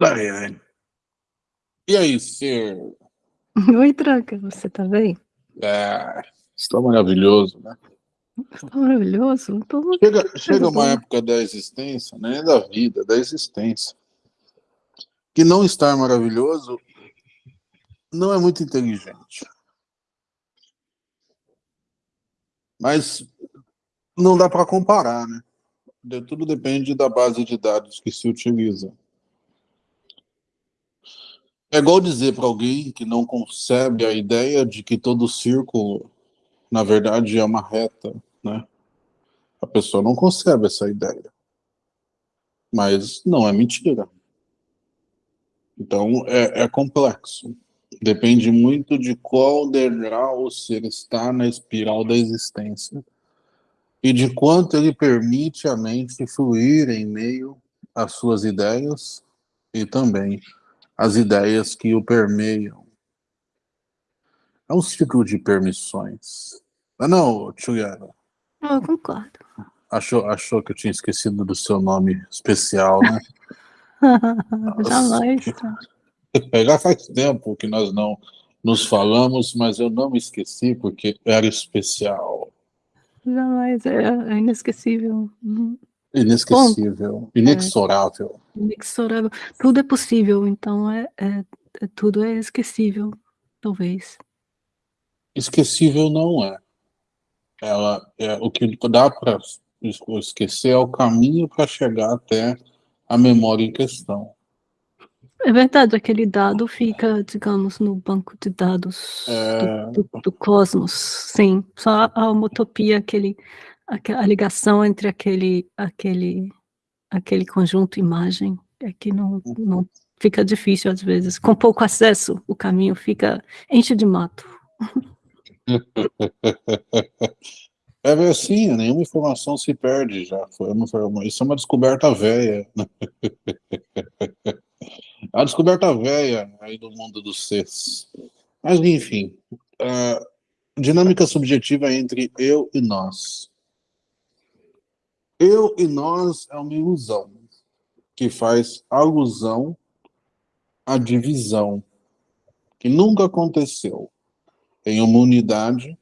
Ai, ai. E aí, ser? Oi, Tranca, você tá bem? É, está maravilhoso, né? Está maravilhoso? Tô... Chega, chega uma época da existência, né? Da vida, da existência, que não estar maravilhoso não é muito inteligente. Mas não dá para comparar, né? Tudo depende da base de dados que se utiliza. É igual dizer para alguém que não concebe a ideia de que todo círculo, na verdade, é uma reta, né? A pessoa não concebe essa ideia. Mas não é mentira. Então, é, é complexo. Depende muito de qual degrau você está na espiral da existência e de quanto ele permite a mente fluir em meio às suas ideias e também as ideias que o permeiam. É um ciclo de permissões. Mas não, Juliana. Eu concordo. Achou, achou que eu tinha esquecido do seu nome especial, né? Jamais. Já faz tempo que nós não nos falamos, mas eu não me esqueci porque era especial. Jamais, é, é inesquecível. Uhum. Inesquecível, Bom, inexorável. É, inexorável. Tudo é possível, então é, é, é, tudo é esquecível, talvez. Esquecível não é. Ela é o que dá para esquecer é o caminho para chegar até a memória em questão. É verdade, aquele dado fica, digamos, no banco de dados é... do, do, do, cosmos, sim. Só a homotopia, aquele, a, ligação entre aquele, aquele, aquele conjunto imagem é que não, não fica difícil às vezes. Com pouco acesso, o caminho fica enche de mato. É assim, nenhuma informação se perde já. Foi uma, isso é uma descoberta velha. A descoberta velha aí do mundo dos seres. Mas, enfim, dinâmica subjetiva entre eu e nós. Eu e nós é uma ilusão que faz alusão à divisão, que nunca aconteceu em uma unidade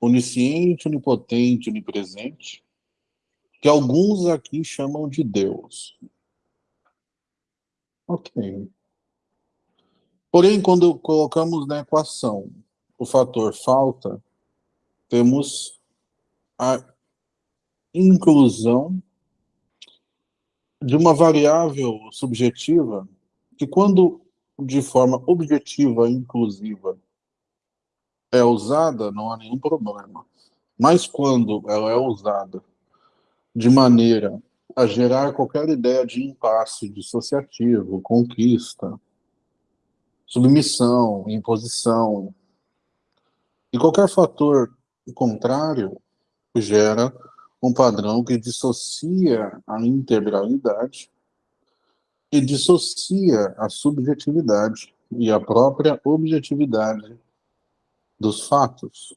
onisciente, onipotente, onipresente, que alguns aqui chamam de Deus. Ok. Porém, quando colocamos na equação o fator falta, temos a inclusão de uma variável subjetiva que, quando de forma objetiva e inclusiva é usada, não há nenhum problema. Mas quando ela é usada de maneira a gerar qualquer ideia de impasse dissociativo, conquista, submissão, imposição. E qualquer fator contrário gera um padrão que dissocia a integralidade e dissocia a subjetividade e a própria objetividade dos fatos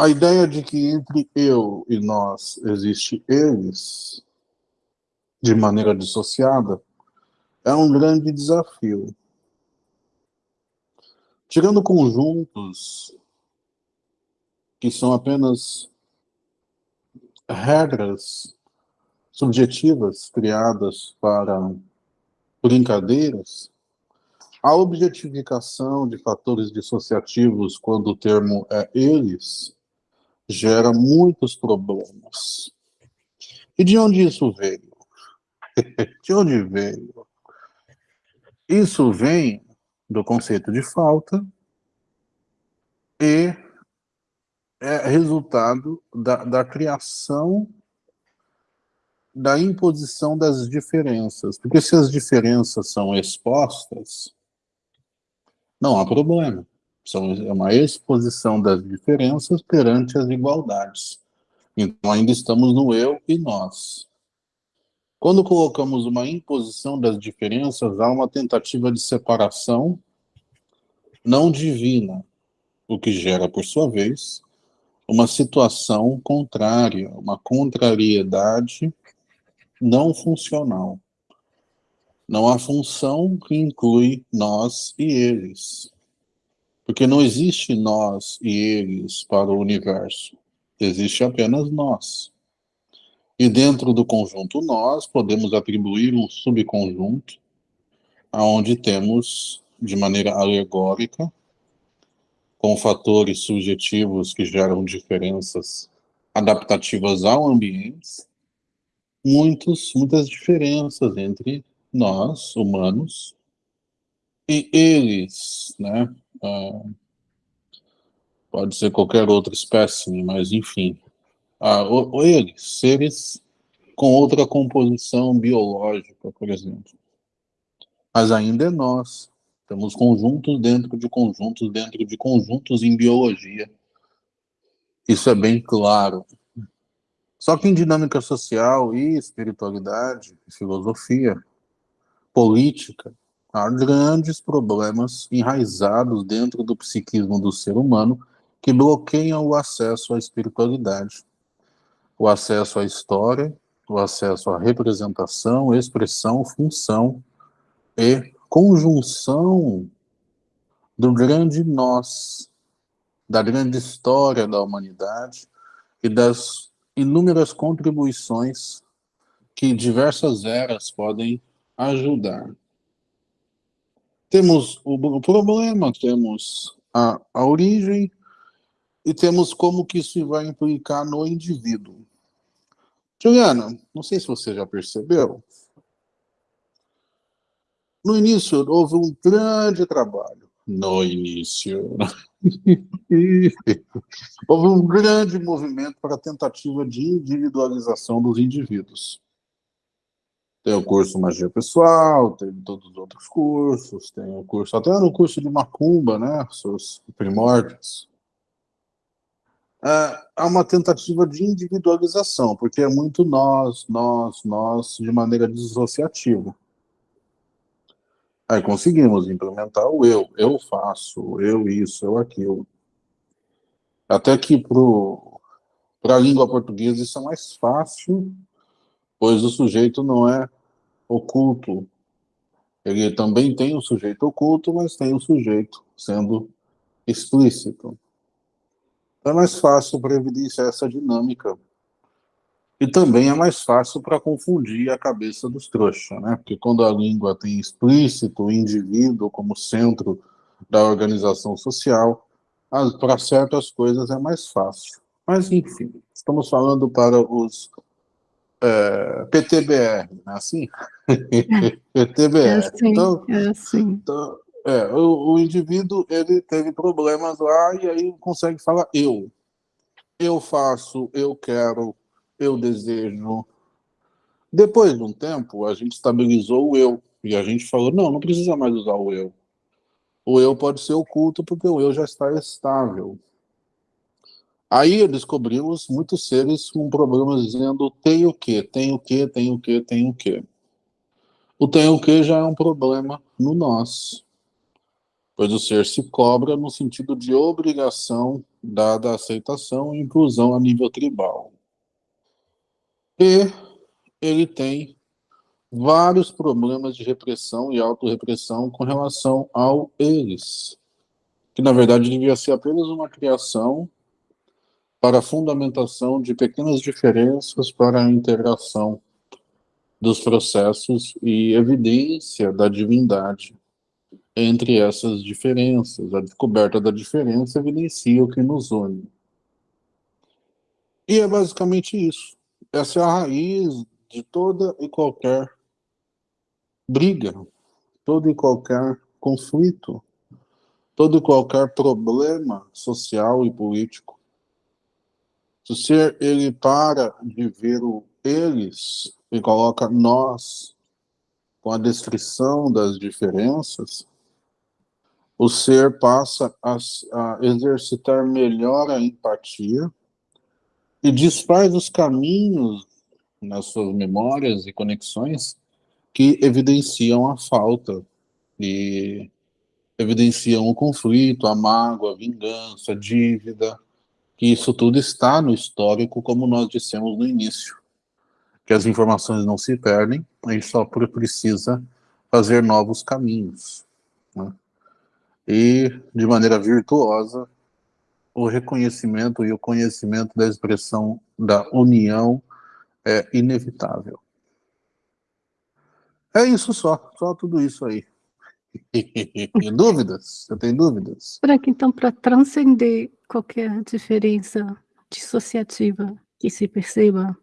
a ideia de que entre eu e nós existe eles, de maneira dissociada, é um grande desafio. Tirando conjuntos que são apenas regras subjetivas criadas para brincadeiras, a objetificação de fatores dissociativos, quando o termo é eles, gera muitos problemas. E de onde isso veio? de onde veio? Isso vem do conceito de falta e é resultado da, da criação da imposição das diferenças. Porque se as diferenças são expostas, não há problema. São, é uma exposição das diferenças perante as igualdades. Então, ainda estamos no eu e nós. Quando colocamos uma imposição das diferenças, há uma tentativa de separação não divina, o que gera, por sua vez, uma situação contrária, uma contrariedade não funcional. Não há função que inclui nós e eles. Porque não existe nós e eles para o universo. Existe apenas nós. E dentro do conjunto nós, podemos atribuir um subconjunto onde temos, de maneira alegórica, com fatores subjetivos que geram diferenças adaptativas ao ambiente, muitos, muitas diferenças entre nós, humanos, e eles, né? Ah, pode ser qualquer outra espécie, mas enfim. Ah, eles, seres com outra composição biológica, por exemplo. Mas ainda é nós. Temos conjuntos dentro de conjuntos dentro de conjuntos em biologia. Isso é bem claro. Só que em dinâmica social e espiritualidade, filosofia, política, há grandes problemas enraizados dentro do psiquismo do ser humano que bloqueiam o acesso à espiritualidade, o acesso à história, o acesso à representação, expressão, função e conjunção do grande nós, da grande história da humanidade e das inúmeras contribuições que diversas eras podem ajudar. Temos o problema, temos a, a origem e temos como que isso vai implicar no indivíduo. Juliana, não sei se você já percebeu, no início houve um grande trabalho. No início. houve um grande movimento para a tentativa de individualização dos indivíduos. Tem o curso Magia Pessoal, tem todos os outros cursos, tem o curso, até no curso de Macumba, né, seus primórdios. É, há uma tentativa de individualização, porque é muito nós, nós, nós, de maneira dissociativa. Aí conseguimos implementar o eu, eu faço, eu isso, eu aquilo. Até que para a língua portuguesa isso é mais fácil, pois o sujeito não é oculto. Ele também tem o sujeito oculto, mas tem o sujeito sendo explícito. É mais fácil para evidenciar essa dinâmica. E também é mais fácil para confundir a cabeça dos trouxas, né? Porque quando a língua tem explícito o indivíduo como centro da organização social, para certas coisas é mais fácil. Mas, enfim, estamos falando para os é, PTBR, não é assim? PTBR. É assim, então, é assim. Então, é, o, o, indivíduo ele teve problemas lá e aí consegue falar eu. Eu faço, eu quero, eu desejo. Depois de um tempo, a gente estabilizou o eu. E a gente falou, não, não precisa mais usar o eu. O eu pode ser oculto porque o eu já está estável. Aí descobrimos muitos seres com problemas dizendo tem o quê, tem o quê, tem o quê, tem o quê. O tem o quê já é um problema no nós, pois o ser se cobra no sentido de obrigação dada a aceitação e inclusão a nível tribal. E ele tem vários problemas de repressão e autorrepressão com relação ao eles, que na verdade devia ser apenas uma criação para a fundamentação de pequenas diferenças para a integração dos processos e evidência da divindade entre essas diferenças. A descoberta da diferença evidencia o que nos une. E é basicamente isso. Essa é a raiz de toda e qualquer briga, todo e qualquer conflito, todo e qualquer problema social e político. Se o ser ele para de ver o eles e coloca nós com a descrição das diferenças, o ser passa a, a exercitar melhor a empatia e desfaz os caminhos nas suas memórias e conexões que evidenciam a falta e evidenciam o conflito, a mágoa, a vingança, a dívida, que isso tudo está no histórico, como nós dissemos no início, que as informações não se perdem, a gente só precisa fazer novos caminhos. Né? E, de maneira virtuosa, o reconhecimento e o conhecimento da expressão da união é inevitável. É isso só, só tudo isso aí. dúvidas? Você tem dúvidas? Frank, então, para transcender qualquer diferença dissociativa que se perceba,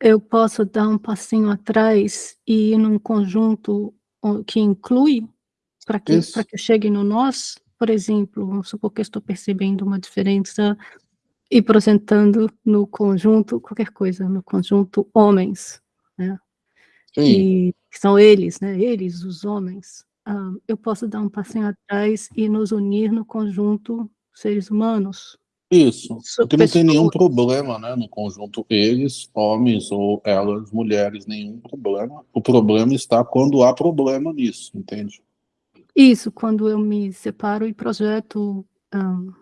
eu posso dar um passinho atrás e ir num conjunto que inclui, para que, que chegue no nós, por exemplo, vamos supor que eu estou percebendo uma diferença e apresentando no conjunto, qualquer coisa, no conjunto homens, né? Sim. E são eles, né? Eles, os homens. Ah, eu posso dar um passinho atrás e nos unir no conjunto seres humanos. Isso, porque não tem nenhum problema, né, no conjunto eles, homens ou elas, mulheres, nenhum problema. O problema está quando há problema nisso, entende? Isso, quando eu me separo e projeto um,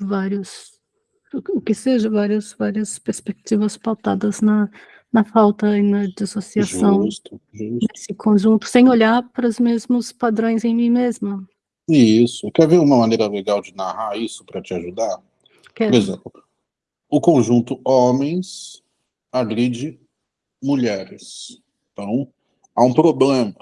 vários, o que seja, várias, várias perspectivas pautadas na, na falta e na dissociação justo, justo. desse conjunto, sem olhar para os mesmos padrões em mim mesma. Isso. Quer ver uma maneira legal de narrar isso para te ajudar? Quero. Por exemplo, o conjunto homens agride mulheres. Então, há um problema.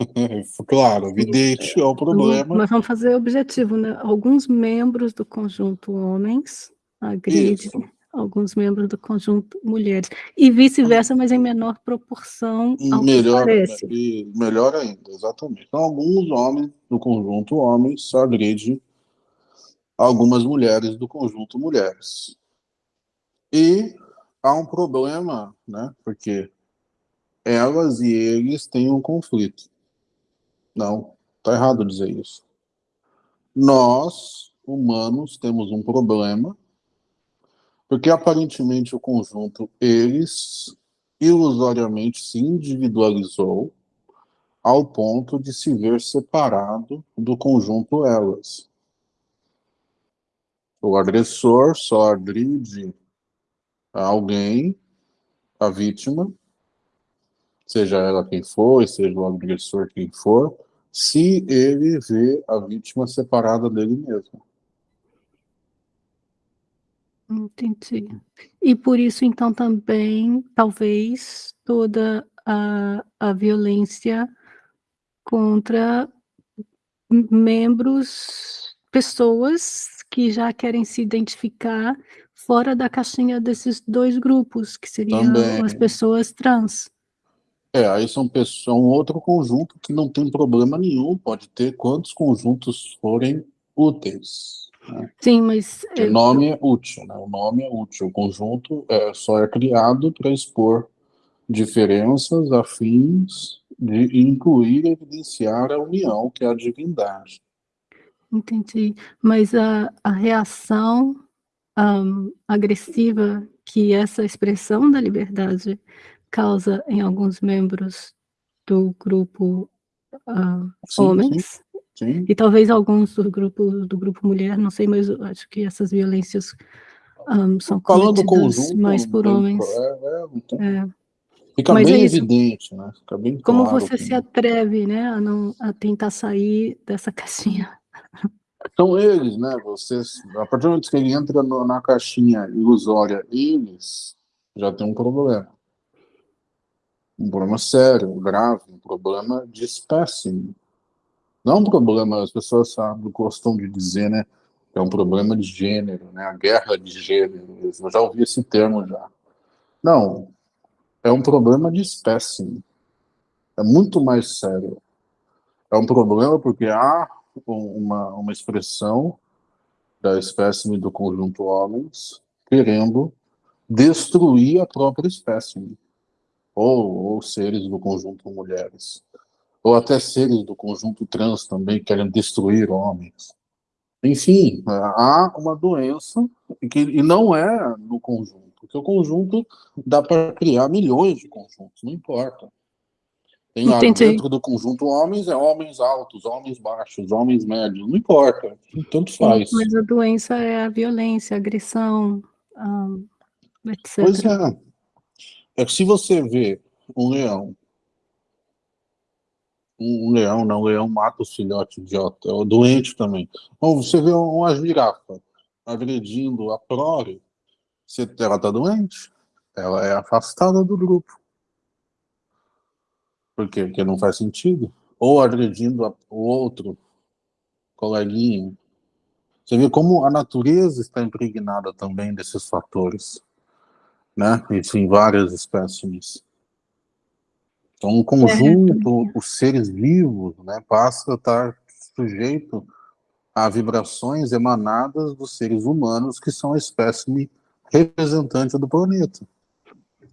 claro, evidente, é o problema. Mas vamos fazer objetivo, né? Alguns membros do conjunto homens agridem Isso. alguns membros do conjunto mulheres. E vice-versa, mas em menor proporção ao melhor, parece. melhor ainda, exatamente. Então, alguns homens do conjunto homens agridem algumas mulheres do conjunto mulheres. E há um problema, né? Porque elas e eles têm um conflito. Não, está errado dizer isso. Nós, humanos, temos um problema, porque aparentemente o conjunto eles ilusoriamente se individualizou ao ponto de se ver separado do conjunto elas. O agressor só agride alguém, a vítima, seja ela quem for, seja o agressor quem for, se ele vê a vítima separada dele mesmo. Entendi. E por isso, então, também, talvez, toda a, a violência contra membros, pessoas que já querem se identificar fora da caixinha desses dois grupos, que seriam também. as pessoas trans. É, aí são, pessoas, são outro conjunto que não tem problema nenhum, pode ter quantos conjuntos forem úteis. Né? Sim, mas... O nome é útil, né? o nome é útil, o conjunto é, só é criado para expor diferenças afins de incluir e evidenciar a união, que é a divindade. Entendi, mas a, a reação um, agressiva que essa expressão da liberdade causa em alguns membros do grupo uh, sim, homens, sim, sim. e talvez alguns do grupo, do grupo mulher, não sei, mas acho que essas violências um, são Falando cometidas mais por homens. É, é, é. Fica mas bem é evidente, né? Fica bem claro. Como você se atreve, né, a, não, a tentar sair dessa caixinha? São eles, né? Vocês, a partir do momento que ele entra no, na caixinha ilusória, eles já tem um problema um problema sério, grave, um problema de espécie. Não um problema, as pessoas sabe, gostam de dizer, né, é um problema de gênero, né, a guerra de gênero, eu já ouvi esse termo já. Não, é um problema de espécie, é muito mais sério. É um problema porque há uma, uma expressão da espécime do conjunto homens querendo destruir a própria espécie ou, ou seres do conjunto mulheres, ou até seres do conjunto trans também querem destruir homens. Enfim, há uma doença que, e não é no conjunto, porque o conjunto dá para criar milhões de conjuntos, não importa. Tem dentro do conjunto homens, é homens altos, homens baixos, homens médios, não importa, tanto faz. Mas a doença é a violência, a agressão, um, etc. Pois é, é que se você vê um leão um leão, não, o leão mata os filhotes idiota, é doente também. Ou você vê uma girafa agredindo a prole, se ela está doente, ela é afastada do grupo. Por quê? Porque não faz sentido. Ou agredindo o outro coleguinha. Você vê como a natureza está impregnada também desses fatores, né? Isso em várias espécies. Então, um conjunto, é. os seres vivos, né, passa a estar sujeito a vibrações emanadas dos seres humanos, que são a espécie representante do planeta.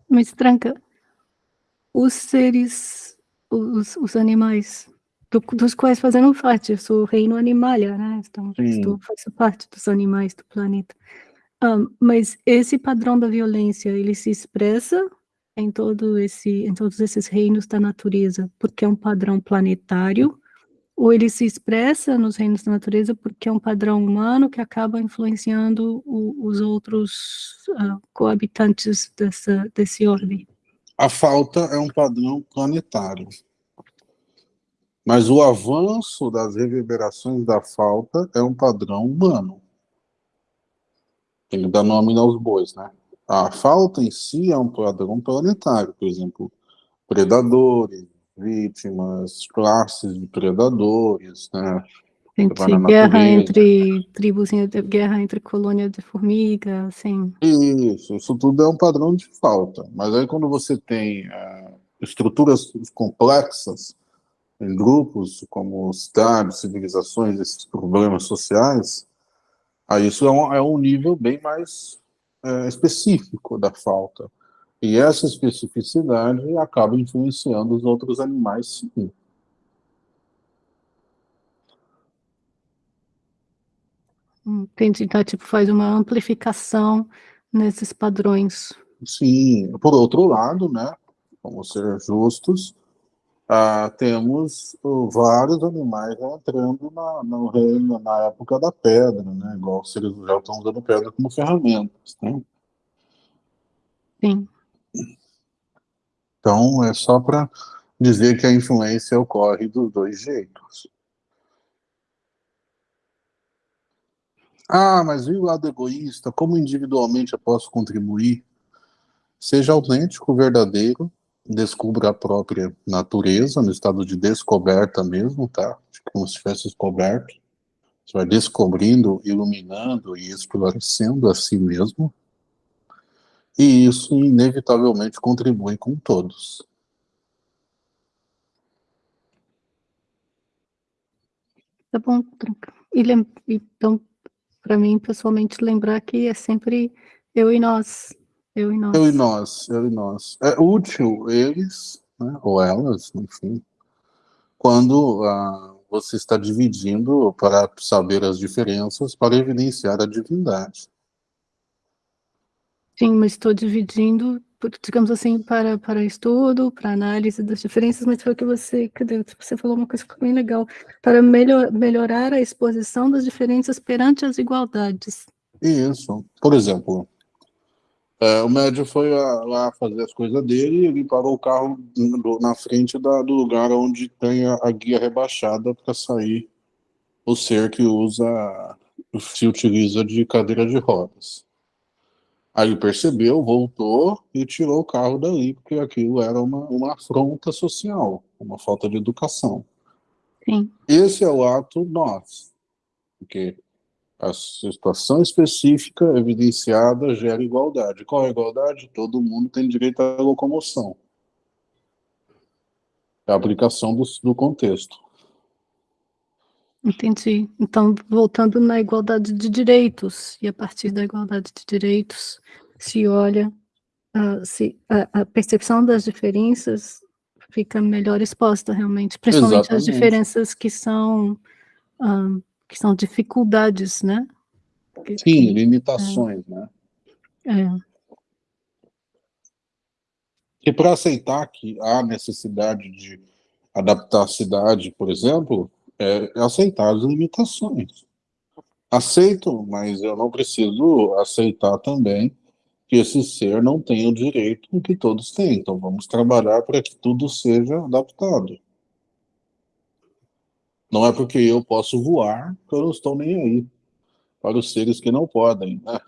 Mas, Tranca, os seres, os, os animais, do, dos quais fazemos parte, eu sou o reino animalia, né? Então, estou, faço parte dos animais do planeta. Mas esse padrão da violência, ele se expressa em todo esse, em todos esses reinos da natureza, porque é um padrão planetário, ou ele se expressa nos reinos da natureza porque é um padrão humano que acaba influenciando o, os outros uh, coabitantes dessa, desse orbe? A falta é um padrão planetário. Mas o avanço das reverberações da falta é um padrão humano. Tem que dar nome aos bois, né? A falta em si é um padrão planetário, por exemplo, predadores, vítimas, classes de predadores, né? Entre guerra entre tribos, guerra entre colônia de formiga, assim. Isso, isso tudo é um padrão de falta. Mas aí quando você tem uh, estruturas complexas, em grupos, como cidades, civilizações, esses problemas sociais, aí isso é um, é um nível bem mais é, específico da falta. E essa especificidade acaba influenciando os outros animais, sim. Entendi. Então, tipo, faz uma amplificação nesses padrões. Sim. Por outro lado, né, vamos ser justos, ah, temos uh, vários animais entrando na, no reino, na época da pedra, né? Igual se eles já estão usando pedra como ferramentas, né? Sim. Então, é só para dizer que a influência ocorre dos dois jeitos. Ah, mas e o lado egoísta? Como individualmente eu posso contribuir? Seja autêntico, verdadeiro, descubra a própria natureza, no estado de descoberta mesmo, tá? Como se tivesse descoberto. Você vai descobrindo, iluminando e esclarecendo a si mesmo. E isso, inevitavelmente, contribui com todos. Tá bom, e então, para mim, pessoalmente, lembrar que é sempre eu e nós, eu e nós. Eu e nós, eu e nós. É útil eles, né, ou elas, enfim, quando ah, você está dividindo para saber as diferenças, para evidenciar a divindade. Sim, mas estou dividindo, digamos assim, para, para estudo, para análise das diferenças, mas foi o que você, cadê? Você falou uma coisa bem legal, para melhor, melhorar a exposição das diferenças perante as igualdades. Isso. Por exemplo, é, o médium foi lá fazer as coisas dele e ele parou o carro na frente da, do lugar onde tem a, a guia rebaixada para sair o ser que usa, se utiliza de cadeira de rodas. Aí ele percebeu, voltou e tirou o carro dali, porque aquilo era uma, uma afronta social, uma falta de educação. Sim. Esse é o ato nós, porque a situação específica evidenciada gera igualdade. Qual é a igualdade? Todo mundo tem direito à locomoção. É a aplicação do, do contexto. Entendi. Então, voltando na igualdade de direitos, e a partir da igualdade de direitos, se olha, uh, se, a, a, percepção das diferenças fica melhor exposta, realmente, principalmente Exatamente. as diferenças que são... Uh, que são dificuldades, né? Que, Sim, limitações, é, né? É. E para aceitar que há necessidade de adaptar a cidade, por exemplo, é aceitar as limitações. Aceito, mas eu não preciso aceitar também que esse ser não tem o direito que todos têm. Então vamos trabalhar para que tudo seja adaptado. Não é porque eu posso voar que eu não estou nem aí para os seres que não podem, né?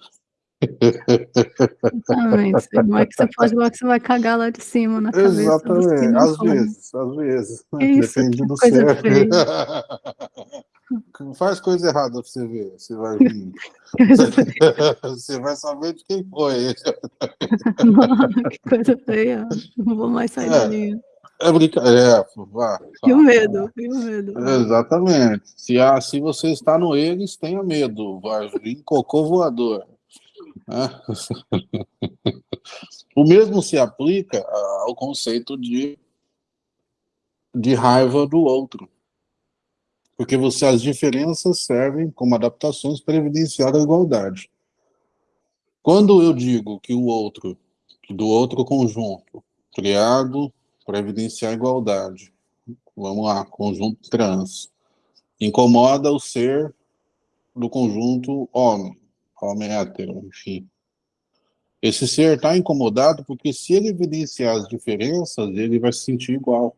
Exatamente. Não é que você pode voar que você vai cagar lá de cima na cabeça. Exatamente, às vezes, às vezes. Isso, Depende do céu. Faz coisa errada pra você ver, você vai vir. você vai saber de quem foi. Não, que coisa feia. Não vou mais sair é. dali. É brincadeira. É, e o medo, e o medo. Exatamente. Se, ah, se você está no eles, tenha medo. Vai vir cocô voador. É. o mesmo se aplica ao conceito de, de raiva do outro. Porque você, as diferenças servem como adaptações para evidenciar a igualdade. Quando eu digo que o outro, do outro conjunto, criado para evidenciar a igualdade. Vamos lá, conjunto trans. Incomoda o ser do conjunto homem, homem hétero, enfim. Esse ser está incomodado porque se ele evidenciar as diferenças, ele vai se sentir igual.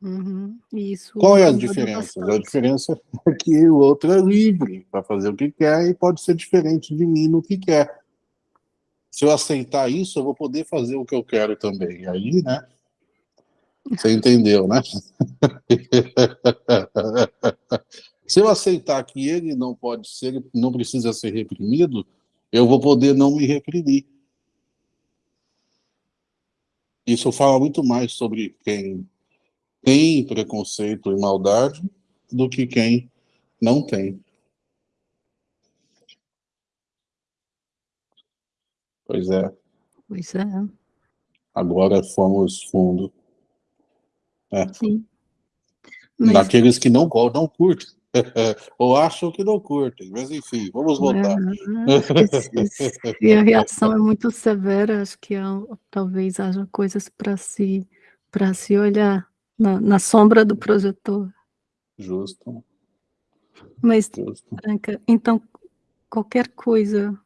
Uhum, isso. Qual é a diferença? A diferença é que o outro é livre para fazer o que quer e pode ser diferente de mim no que quer se eu aceitar isso, eu vou poder fazer o que eu quero também. Aí, né? Você entendeu, né? se eu aceitar que ele não pode ser, não precisa ser reprimido, eu vou poder não me reprimir. Isso fala muito mais sobre quem tem preconceito e maldade do que quem não tem. Pois é. Pois é. Agora fomos fundo. É. Sim. Mas... Daqueles que não, não curtem. Ou acham que não curtem, mas enfim, vamos voltar. É, se a reação é muito severa, acho que há, talvez haja coisas para se, se olhar na, na sombra do projetor. Justo. Mas, Justo. Branca, então, qualquer coisa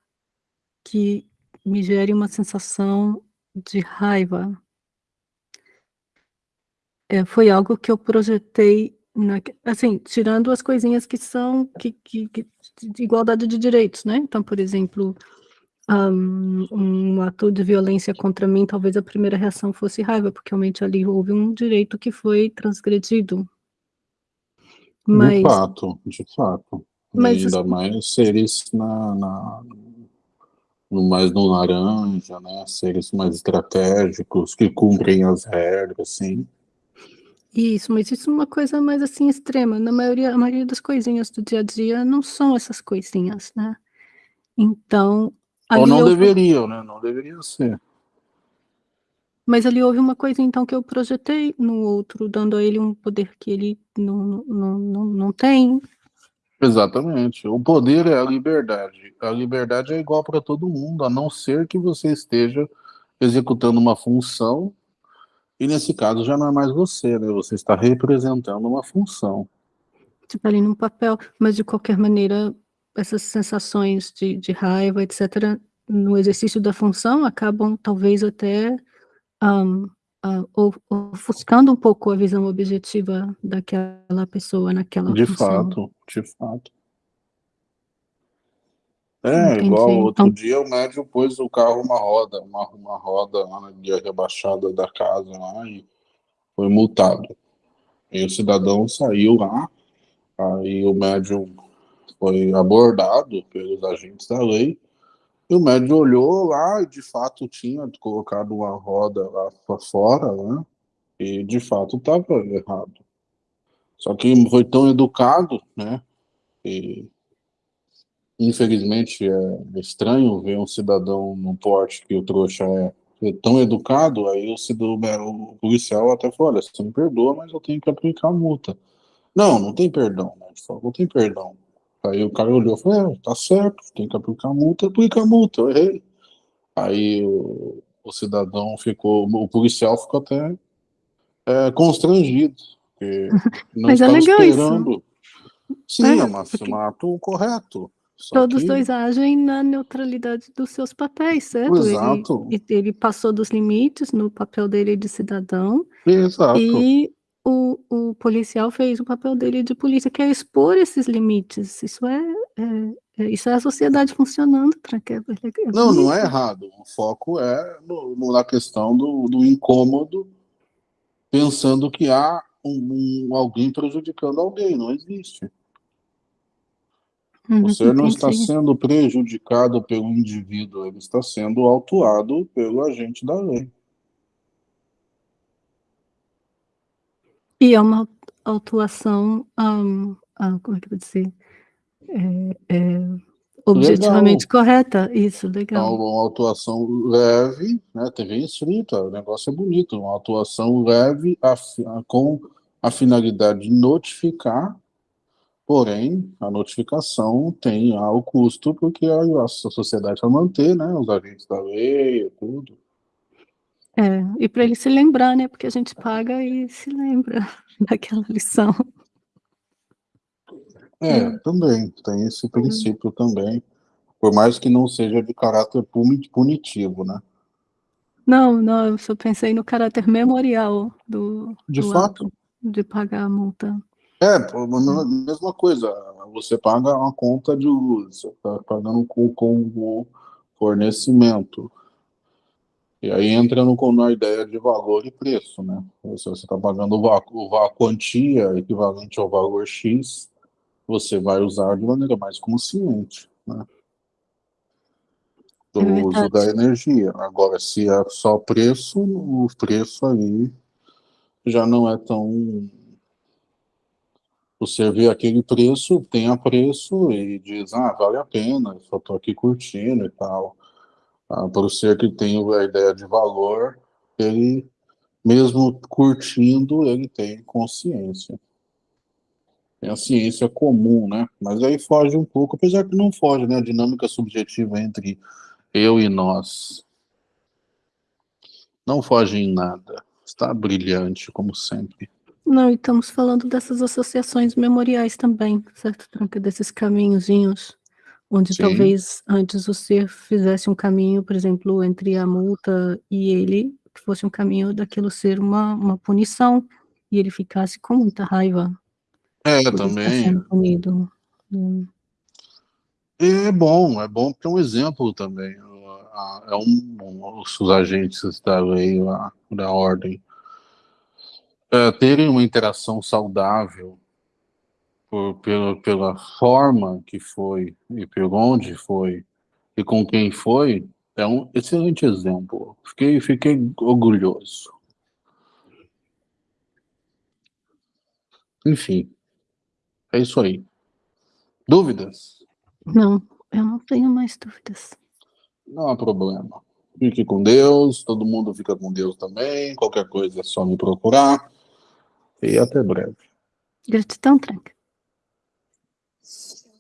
que me gere uma sensação de raiva. É, foi algo que eu projetei, na, assim, tirando as coisinhas que são que, que, que, de igualdade de direitos, né? Então, por exemplo, um, um ato de violência contra mim, talvez a primeira reação fosse raiva, porque realmente ali houve um direito que foi transgredido. Mas, de fato, de fato. Mas, ainda mais seres na, na, mais no laranja, né? Seres mais estratégicos, que cumprem as regras, sim. Isso, mas isso é uma coisa mais assim extrema. Na maioria, a maioria das coisinhas do dia a dia não são essas coisinhas, né? Então. Ou não houve... deveriam, né? Não deveriam ser. Mas ali houve uma coisa, então, que eu projetei no outro, dando a ele um poder que ele não, não, não, não tem, Exatamente. O poder é a liberdade. A liberdade é igual para todo mundo, a não ser que você esteja executando uma função, e nesse caso já não é mais você, né? Você está representando uma função. Tipo ali num papel, mas de qualquer maneira, essas sensações de, de raiva, etc., no exercício da função, acabam talvez até um, ofuscando um pouco a visão objetiva daquela pessoa naquela De função. fato, de fato. É, Entendi. igual outro então... dia o médium pôs o carro uma roda, uma, uma roda lá na guia rebaixada da casa lá e foi multado. E o cidadão saiu lá, aí o médium foi abordado pelos agentes da lei, e o médium olhou lá e de fato tinha colocado uma roda lá para fora, né? E de fato estava errado. Só que foi tão educado, né? E infelizmente é estranho ver um cidadão no porte que o trouxa é tão educado, aí o, cidadão, o policial até falou, olha, você me perdoa, mas eu tenho que aplicar a multa. Não, não tem perdão, né? Não tem perdão. Aí o cara olhou e falou, é, tá certo, tem que aplicar a multa, aplica a multa, eu errei. Aí o, o cidadão ficou, o policial ficou até é, constrangido, porque não Mas é é esperando. Isso. Sim, é, mas porque... um ato correto. Todos que... dois agem na neutralidade dos seus papéis, certo? Exato. Ele, ele passou dos limites no papel dele de cidadão. Exato. E o, o policial fez o papel dele de polícia, que é expor esses limites. Isso é, é, é isso é a sociedade funcionando. É, é não, não é errado. O foco é no, no, na questão do, do incômodo, pensando que há um, um, alguém prejudicando alguém. Não existe. Uhum, Você não está sendo prejudicado pelo indivíduo, ele está sendo autuado pelo agente da lei. E é uma autuação, um, ah, como é que eu vou dizer? É, é, objetivamente legal. correta, isso, legal. Uma, uma autuação leve, né, TV escrita, o negócio é bonito, uma autuação leve a, a, com a finalidade de notificar, porém, a notificação tem ah, o custo, porque a, a sociedade vai manter, né, os agentes da lei tudo. É, e para ele se lembrar, né, porque a gente paga e se lembra daquela lição. É, é, também, tem esse princípio hum. também, por mais que não seja de caráter punitivo, né? Não, não, eu só pensei no caráter memorial do, de do fato. Ato, de pagar a multa. É, a mesma coisa, você paga uma conta de luz, você está pagando com o fornecimento, e aí entra no, na ideia de valor e preço, né? Se você está pagando o, a quantia equivalente ao valor X, você vai usar de maneira mais consciente, né? Do é uso da energia. Agora, se é só preço, o preço aí já não é tão... Você vê aquele preço, tem a preço e diz, ah, vale a pena, só estou aqui curtindo e tal ah, para o ser que tem a ideia de valor, ele, mesmo curtindo, ele tem consciência. Tem a ciência comum, né? Mas aí foge um pouco, apesar que não foge, né? A dinâmica subjetiva entre eu e nós. Não foge em nada. Está brilhante, como sempre. Não, e estamos falando dessas associações memoriais também, certo, Tranca? Desses caminhozinhos onde Sim. talvez antes o ser fizesse um caminho, por exemplo, entre a multa e ele, que fosse um caminho daquilo ser uma, uma punição, e ele ficasse com muita raiva. É, também. Punido. Hum. É bom, é bom porque é um exemplo também. É um, um os agentes da lei, da ordem, é, terem uma interação saudável por, pela, pela forma que foi e por onde foi e com quem foi, é um excelente exemplo. Fiquei, fiquei orgulhoso. Enfim, é isso aí. Dúvidas? Não, eu não tenho mais dúvidas. Não há problema. Fique com Deus, todo mundo fica com Deus também. Qualquer coisa é só me procurar. E até breve. Gratidão, Tranca. そう。